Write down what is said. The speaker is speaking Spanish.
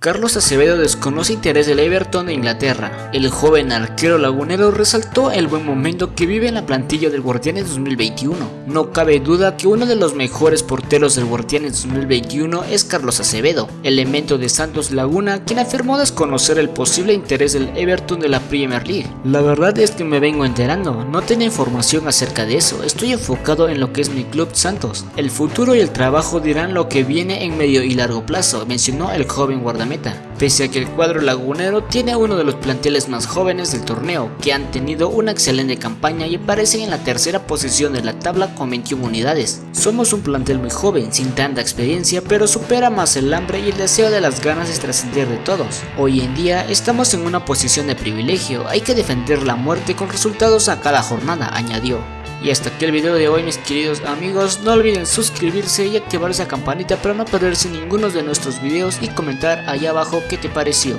Carlos Acevedo desconoce interés del Everton de Inglaterra. El joven arquero lagunero resaltó el buen momento que vive en la plantilla del Guardianes 2021. No cabe duda que uno de los mejores porteros del Guardianes 2021 es Carlos Acevedo, elemento de Santos Laguna, quien afirmó desconocer el posible interés del Everton de la Premier League. La verdad es que me vengo enterando, no tenía información acerca de eso, estoy enfocado en lo que es mi club Santos. El futuro y el trabajo dirán lo que viene en medio y largo plazo, mencionó el joven guardameta meta, pese a que el cuadro lagunero tiene uno de los planteles más jóvenes del torneo, que han tenido una excelente campaña y aparecen en la tercera posición de la tabla con 21 unidades. Somos un plantel muy joven, sin tanta experiencia, pero supera más el hambre y el deseo de las ganas de trascender de todos. Hoy en día estamos en una posición de privilegio, hay que defender la muerte con resultados a cada jornada, añadió. Y hasta aquí el video de hoy mis queridos amigos, no olviden suscribirse y activar esa campanita para no perderse ninguno de nuestros videos y comentar allá abajo qué te pareció.